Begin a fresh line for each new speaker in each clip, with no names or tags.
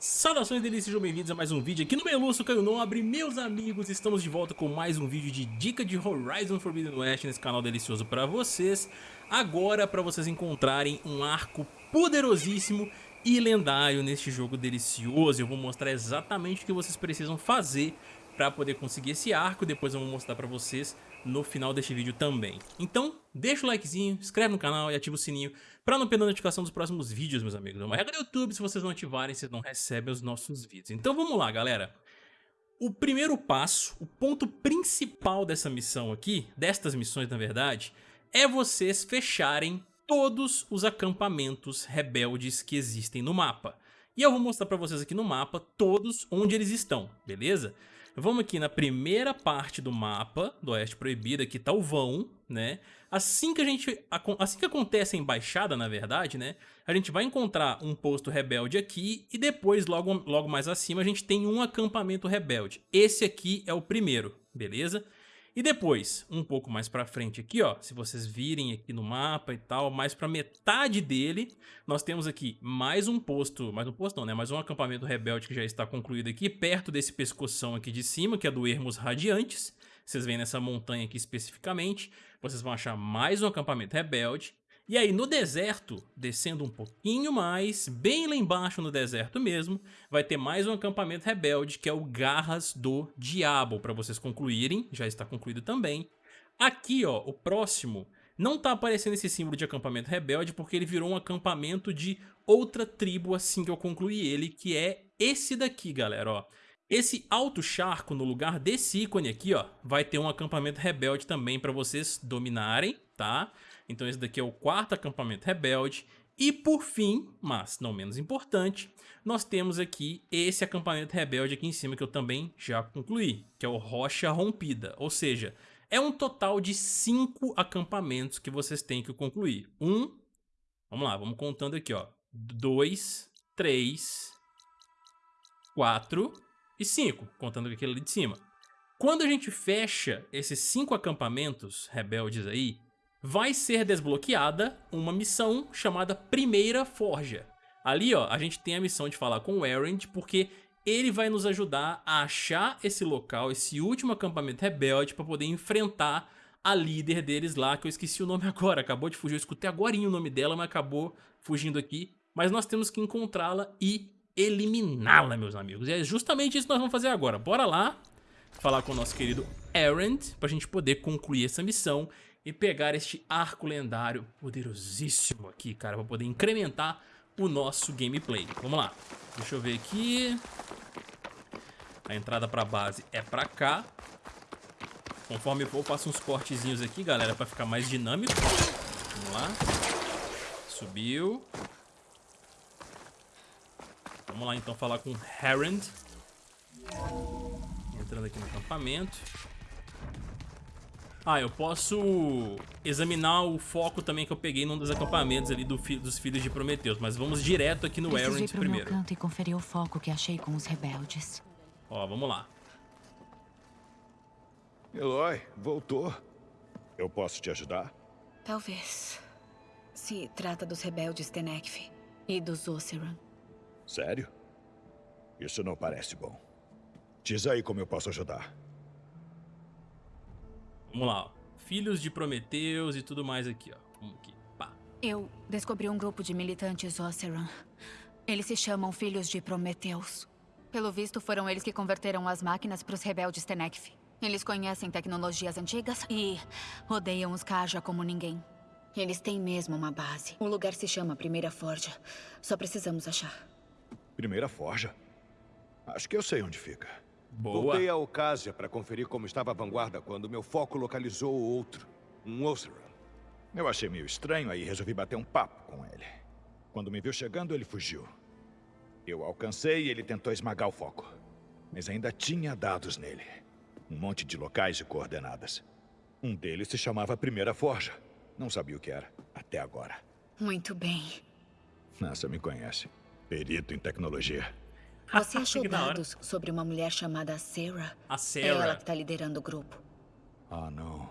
Saudações delícias, sejam bem-vindos a mais um vídeo aqui no Meluço Caio Nobre. Meus amigos, estamos de volta com mais um vídeo de dica de Horizon Forbidden West nesse canal delicioso pra vocês. Agora pra vocês encontrarem um arco poderosíssimo e lendário neste jogo delicioso. Eu vou mostrar exatamente o que vocês precisam fazer pra poder conseguir esse arco Depois eu vou mostrar pra vocês no final deste vídeo também. Então, deixa o likezinho, inscreve no canal e ativa o sininho para não perder a notificação dos próximos vídeos, meus amigos. É uma regra do YouTube, se vocês não ativarem, vocês não recebem os nossos vídeos. Então vamos lá, galera. O primeiro passo, o ponto principal dessa missão aqui, destas missões na verdade, é vocês fecharem todos os acampamentos rebeldes que existem no mapa. E eu vou mostrar para vocês aqui no mapa todos onde eles estão, beleza? Vamos aqui na primeira parte do mapa do Oeste Proibida, aqui tá o vão, né? Assim que a gente, assim que acontece a embaixada, na verdade, né? A gente vai encontrar um posto rebelde aqui e depois, logo, logo mais acima, a gente tem um acampamento rebelde. Esse aqui é o primeiro, beleza? E depois, um pouco mais pra frente aqui, ó, se vocês virem aqui no mapa e tal, mais pra metade dele, nós temos aqui mais um posto, mais um posto não, né, mais um acampamento rebelde que já está concluído aqui, perto desse pescoção aqui de cima, que é do Ermos Radiantes, vocês veem nessa montanha aqui especificamente, vocês vão achar mais um acampamento rebelde, e aí no deserto, descendo um pouquinho mais, bem lá embaixo no deserto mesmo, vai ter mais um acampamento rebelde que é o Garras do Diabo, para vocês concluírem, já está concluído também. Aqui ó, o próximo, não tá aparecendo esse símbolo de acampamento rebelde porque ele virou um acampamento de outra tribo assim que eu concluí ele, que é esse daqui galera ó. Esse alto charco no lugar desse ícone aqui ó, vai ter um acampamento rebelde também para vocês dominarem, tá? Então esse daqui é o quarto acampamento rebelde. E por fim, mas não menos importante, nós temos aqui esse acampamento rebelde aqui em cima que eu também já concluí, que é o Rocha Rompida. Ou seja, é um total de cinco acampamentos que vocês têm que concluir. Um, vamos lá, vamos contando aqui, ó. Dois, três, quatro e cinco, contando aquele ali de cima. Quando a gente fecha esses cinco acampamentos rebeldes aí, vai ser desbloqueada uma missão chamada Primeira Forja. Ali, ó, a gente tem a missão de falar com o Erend, porque ele vai nos ajudar a achar esse local, esse último acampamento rebelde, para poder enfrentar a líder deles lá, que eu esqueci o nome agora, acabou de fugir, eu escutei agora o nome dela, mas acabou fugindo aqui. Mas nós temos que encontrá-la e eliminá-la, meus amigos. E é justamente isso que nós vamos fazer agora. Bora lá falar com o nosso querido Erend, pra gente poder concluir essa missão e pegar este arco lendário poderosíssimo aqui, cara, para poder incrementar o nosso gameplay. Vamos lá. Deixa eu ver aqui. A entrada para base é para cá. Conforme for, eu faço uns cortezinhos aqui, galera, para ficar mais dinâmico. Vamos lá. Subiu. Vamos lá, então, falar com Herend. Entrando aqui no acampamento. Ah, eu posso examinar o foco também que eu peguei num dos acampamentos ali do fi dos filhos de Prometeus, mas vamos direto aqui no Errant primeiro.
Meu canto e conferir o foco que achei com os rebeldes.
Ó, vamos lá.
Eloy, voltou. Eu posso te ajudar?
Talvez. Se trata dos rebeldes Tenekf e dos Oseram.
Sério? Isso não parece bom. Diz aí como eu posso ajudar.
Vamos lá, ó. Filhos de Prometeus e tudo mais aqui, ó. Vamos aqui, pá.
Eu descobri um grupo de militantes Oseram. Eles se chamam Filhos de Prometeus. Pelo visto, foram eles que converteram as máquinas para os rebeldes Tenekf. Eles conhecem tecnologias antigas e odeiam os Kaja como ninguém. Eles têm mesmo uma base. O lugar se chama Primeira Forja. Só precisamos achar.
Primeira Forja? Acho que eu sei onde fica.
Boa. Voltei a Ocásia para conferir como estava a vanguarda quando meu foco localizou o outro, um Oseram.
Eu achei meio estranho, aí resolvi bater um papo com ele. Quando me viu chegando, ele fugiu. Eu alcancei e ele tentou esmagar o foco. Mas ainda tinha dados nele. Um monte de locais e coordenadas. Um deles se chamava Primeira Forja. Não sabia o que era, até agora.
Muito bem.
Nossa, me conhece. Perito em tecnologia.
Você achou dados sobre uma mulher chamada Sarah?
A Sarah.
É ela que está liderando o grupo.
Ah, não.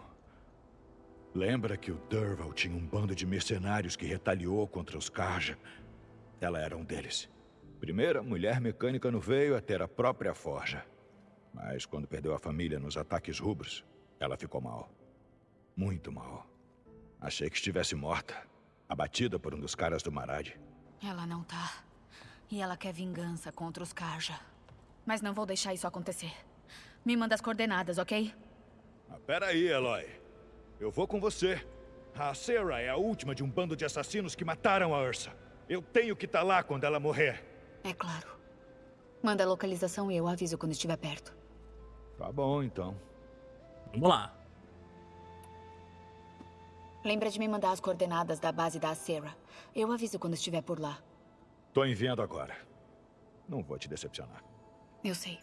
Lembra que o Durval tinha um bando de mercenários que retaliou contra os Kaja? Ela era um deles. Primeira mulher mecânica no veio a ter a própria forja. Mas quando perdeu a família nos ataques rubros, ela ficou mal. Muito mal. Achei que estivesse morta, abatida por um dos caras do Marad.
Ela não tá. E ela quer vingança contra os Karja. Mas não vou deixar isso acontecer. Me manda as coordenadas, ok?
Ah, peraí, Eloy. Eu vou com você. A Sarah é a última de um bando de assassinos que mataram a Ursa. Eu tenho que estar lá quando ela morrer.
É claro. Manda a localização e eu aviso quando estiver perto.
Tá bom, então.
Vamos lá.
Lembra de me mandar as coordenadas da base da Sarah. Eu aviso quando estiver por lá.
Tô enviando agora. Não vou te decepcionar.
Eu sei.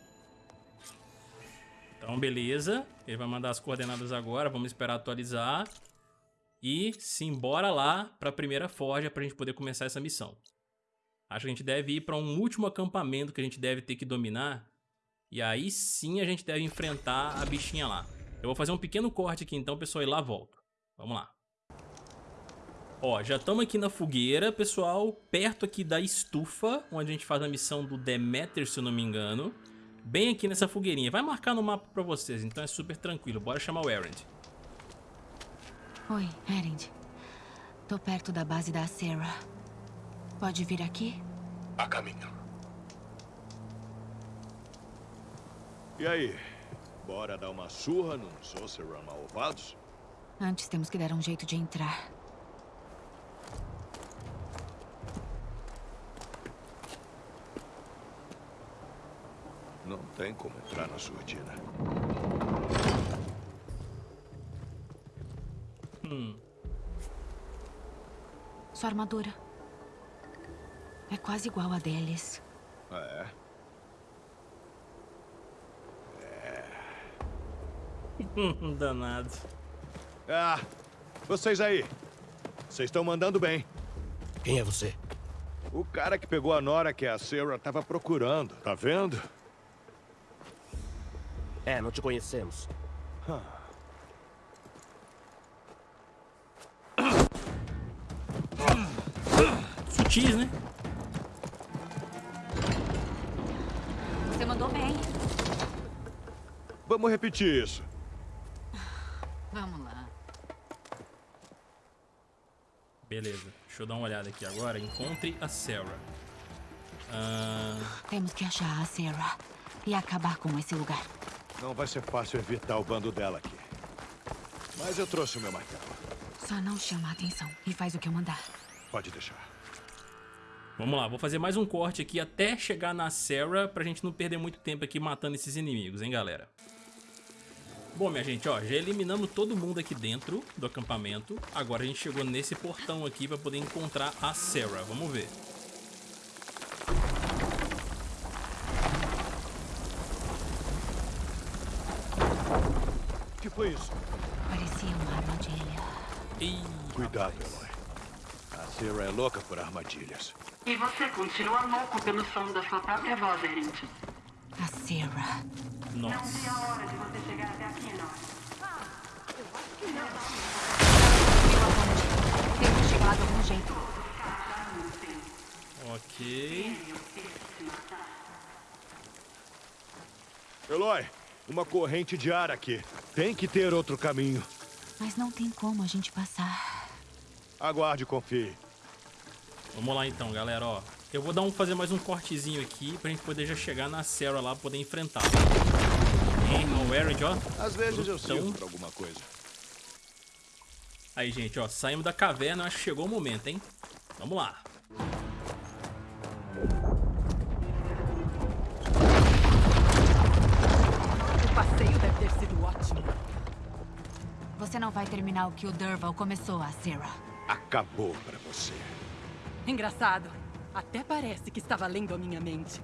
Então, beleza. Ele vai mandar as coordenadas agora. Vamos esperar atualizar. E simbora lá para a primeira forja para a gente poder começar essa missão. Acho que a gente deve ir para um último acampamento que a gente deve ter que dominar. E aí sim a gente deve enfrentar a bichinha lá. Eu vou fazer um pequeno corte aqui então, pessoal, e lá volto. Vamos lá. Ó, já estamos aqui na fogueira, pessoal, perto aqui da estufa, onde a gente faz a missão do Demeter, se eu não me engano. Bem aqui nessa fogueirinha. Vai marcar no mapa pra vocês, então é super tranquilo. Bora chamar o Erend.
Oi, Erend. Tô perto da base da Sarah. Pode vir aqui?
A caminho. E aí? Bora dar uma surra nos Oceran malvados?
Antes temos que dar um jeito de entrar.
Não tem como entrar na surdina.
Hum.
Sua armadura. É quase igual a deles.
É?
Danado.
Ah, vocês aí. Vocês estão mandando bem.
Quem é você?
O cara que pegou a Nora que a Sarah tava procurando, tá vendo?
É, não te conhecemos.
Sutis, né?
Você mandou bem.
Vamos repetir isso.
Vamos lá.
Beleza. Deixa eu dar uma olhada aqui agora. Encontre a Sarah. Ah,
Temos que achar a Sarah e acabar com esse lugar.
Não vai ser fácil evitar o bando dela aqui. Mas eu trouxe o meu martelo.
Só não chama a atenção e faz o que eu mandar.
Pode deixar.
vamos lá. Vou fazer mais um corte aqui até chegar na Sarah pra gente não perder muito tempo aqui matando esses inimigos, hein, galera? Bom, minha gente, ó, já eliminamos todo mundo aqui dentro do acampamento. Agora a gente chegou nesse portão aqui pra poder encontrar a Sarah. Vamos ver.
Foi isso?
Parecia uma armadilha.
Ih,
Cuidado. Eloy. A Sarah é louca por armadilhas.
E você continua louco pelo som da sua própria voz, Erend.
A Sarah.
Não vi
Nossa.
a hora de você chegar até aqui, não.
Viu aonde? Temos que chegar lá de algum jeito.
Ok.
Eloy, uma corrente de ar aqui. Tem que ter outro caminho.
Mas não tem como a gente passar.
Aguarde e confie.
Vamos lá então, galera, ó. Eu vou dar um, fazer mais um cortezinho aqui pra gente poder já chegar na Sarah lá, poder enfrentar. Hein, o Erend, ó.
Às vezes eu sirvo pra alguma coisa.
Aí, gente, ó, saímos da caverna, acho que chegou o momento, hein? Vamos lá.
Passeio deve ter sido ótimo.
Você não vai terminar o que o Durval começou, a Sarah.
Acabou pra você.
Engraçado. Até parece que estava lendo a minha mente.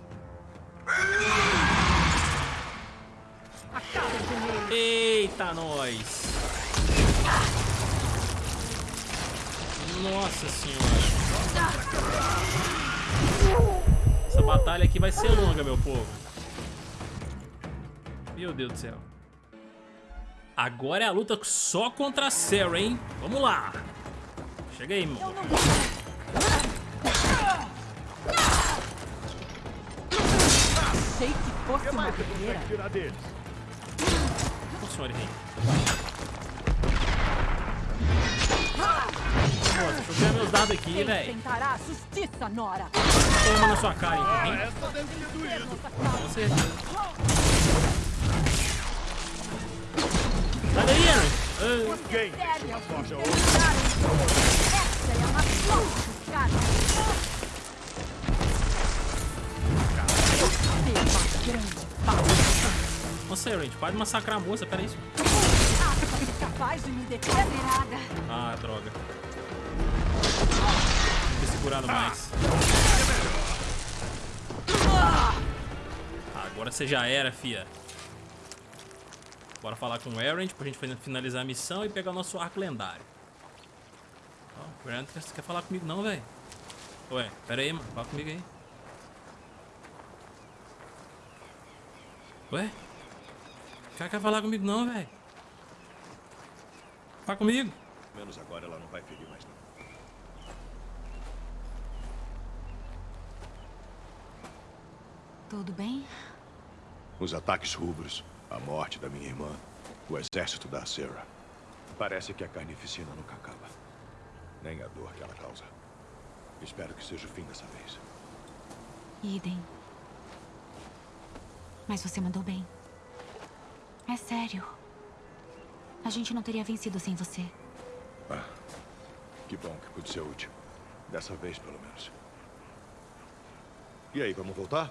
Acabe com ele.
Eita, nós! Nossa senhora! Essa batalha aqui vai ser longa, meu povo. Meu Deus do céu. Agora é a luta só contra a Sarah, hein? Vamos lá! Chega aí, irmão.
Achei que fosse uma
tirar deles?
Ô, senhor rei. Nossa, deixa eu ver meus dados aqui, velho.
tentará a justiça, Nora?
Toma na sua cara, hein?
Essa deve ter doído.
Com certeza. Sai daí,
Forja
essa é a mais forte dos caras. Seu grande pau.
Nossa, gente pode massacrar a moça, pera isso.
Acha capaz de me deter?
Ah, droga. Que segurado mais. Agora você já era, fia. Bora falar com o Errant pra gente finalizar a missão e pegar o nosso arco lendário. Ó, o Errant, você quer falar comigo não, velho? Ué, pera aí, mano. Fala comigo aí. Ué? O cara quer falar comigo não, velho? Fala comigo.
Menos agora ela não vai ferir mais não.
Tudo bem?
Os ataques rubros, a morte da minha irmã, o exército da Sarah. Parece que a carnificina nunca acaba. Nem a dor que ela causa. Espero que seja o fim dessa vez.
Idem. Mas você mandou bem. É sério. A gente não teria vencido sem você.
Ah, que bom que pude ser útil. Dessa vez, pelo menos. E aí, vamos voltar?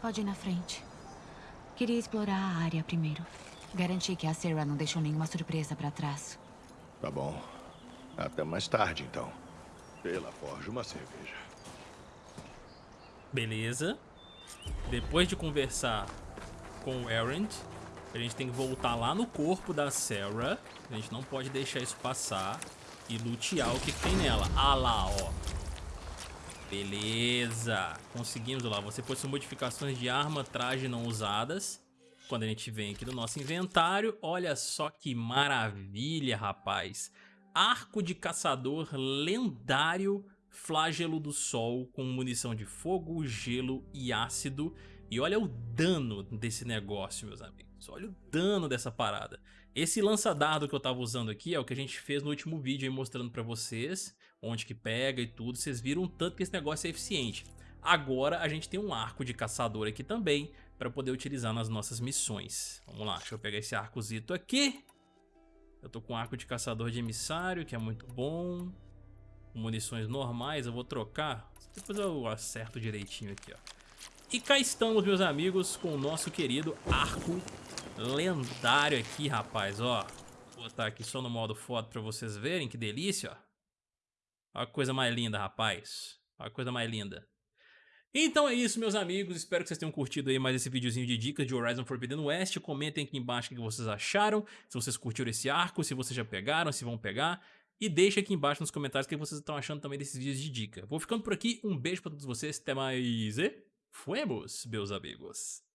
Pode ir na frente. Queria explorar a área primeiro. Garantir que a Sarah não deixou nenhuma surpresa pra trás.
Tá bom. Até mais tarde, então. Pela forja, uma cerveja.
Beleza. Depois de conversar com o Errant, a gente tem que voltar lá no corpo da Sarah. A gente não pode deixar isso passar. E lutear o que, que tem nela. Ah lá, ó. Beleza. Conseguimos lá. Você ser modificações de arma, traje não usadas. Quando a gente vem aqui no nosso inventário. Olha só que maravilha, rapaz. Arco de caçador lendário Flagelo do Sol com munição de fogo, gelo e ácido. E olha o dano desse negócio, meus amigos. Olha o dano dessa parada. Esse lança-dardo que eu tava usando aqui é o que a gente fez no último vídeo aí mostrando pra vocês. Onde que pega e tudo. Vocês viram o tanto que esse negócio é eficiente. Agora a gente tem um arco de caçador aqui também para poder utilizar nas nossas missões. Vamos lá, deixa eu pegar esse arcozito aqui. Eu tô com arco de caçador de emissário, que é muito bom munições normais, eu vou trocar. Depois eu acerto direitinho aqui, ó. E cá estamos, meus amigos, com o nosso querido arco lendário aqui, rapaz, ó. Vou botar aqui só no modo foto pra vocês verem, que delícia, ó. A coisa mais linda, rapaz. A coisa mais linda. Então é isso, meus amigos. Espero que vocês tenham curtido aí mais esse videozinho de dicas de Horizon Forbidden West. Comentem aqui embaixo o que vocês acharam. Se vocês curtiram esse arco, se vocês já pegaram, se vão pegar. E deixa aqui embaixo nos comentários o que vocês estão achando também desses vídeos de dica. Vou ficando por aqui, um beijo pra todos vocês, até mais e... Fuemos, meus amigos!